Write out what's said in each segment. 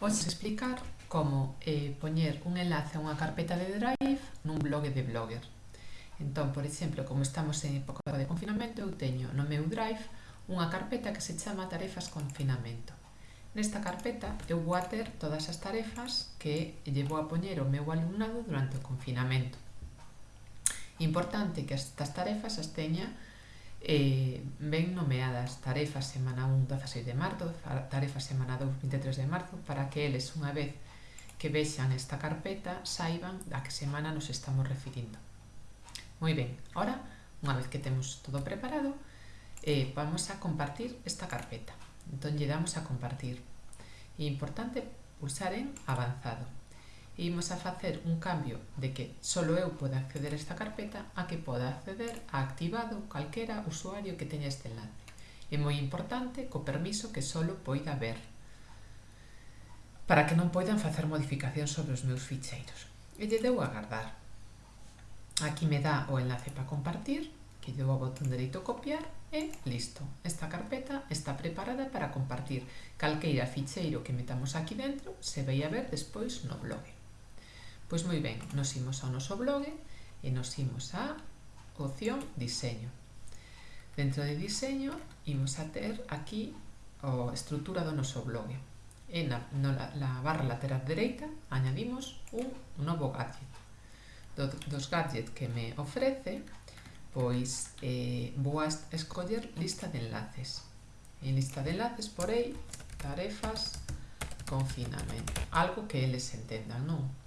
Hoxe explicar como eh, poñer un enlace a unha carpeta de Drive nun blog de Blogger. Entón, por exemplo, como estamos en época de confinamento, eu teño no meu Drive unha carpeta que se chama Tarefas Confinamento. Nesta carpeta eu vou a ter todas as tarefas que lle vou a poñer o meu alumnado durante o confinamento. Importante que estas tarefas as teña eh, ben nomeadas tarefas semana 1 16 de marzo, tarefa semana 2 23 de marzo, para que eles unha vez que vexan esta carpeta saiban a que semana nos estamos referindo. Moi ben, ahora, unha vez que temos todo preparado, eh, vamos a compartir esta carpeta. Entón, lle damos a compartir. E importante pulsar en avanzado imos a facer un cambio de que só eu poda acceder a esta carpeta a que poda acceder a activado calquera usuario que teña este enlace. É moi importante co permiso que só poida ver para que non poidan facer modificacións sobre os meus ficheiros. E lle deu a guardar. Aquí me dá o enlace para compartir, que lle dou ao botón dereito copiar e listo. Esta carpeta está preparada para compartir calqueira ficheiro que metamos aquí dentro se vai a ver despois no blog. Pois moi ben, nos imos ao noso blog e nos imos a opción diseño. Dentro de diseño imos a ter aquí a estrutura do noso blog. E na, no, na barra lateral dereita añadimos un novo gadget. Do, dos gadgets que me ofrece, pois eh, vou a escoller lista de enlaces. En lista de enlaces porei tarefas confinamento, algo que eles entendan, non?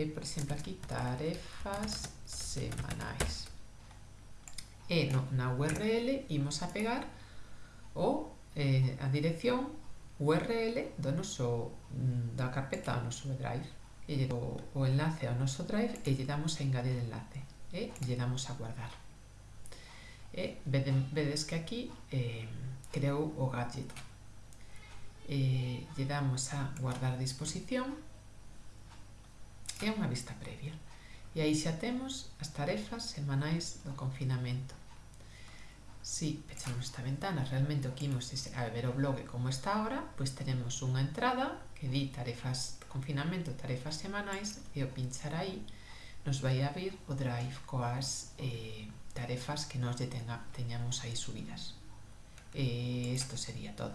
e por exemplo aquí tarefas semanais e no, na URL imos a pegar o eh, a dirección URL do noso, mm, da carpeta do noso drive. E lle o enlace ao noso drive e lle damos a engadir enlace e lle damos a guardar. E vede, vedes que aquí eh, creou o gadget. E lle damos a guardar disposición é unha vista previa. E aí xa temos as tarefas semanais do confinamento. Si pechamos esta ventana, realmente o que imos a ver o blog como está ahora, pois tenemos unha entrada que di tarefas confinamento, tarefas semanais, e o pinchar aí nos vai abrir o drive coas eh, tarefas que nos detenga, teñamos aí subidas. Eh, isto sería todo.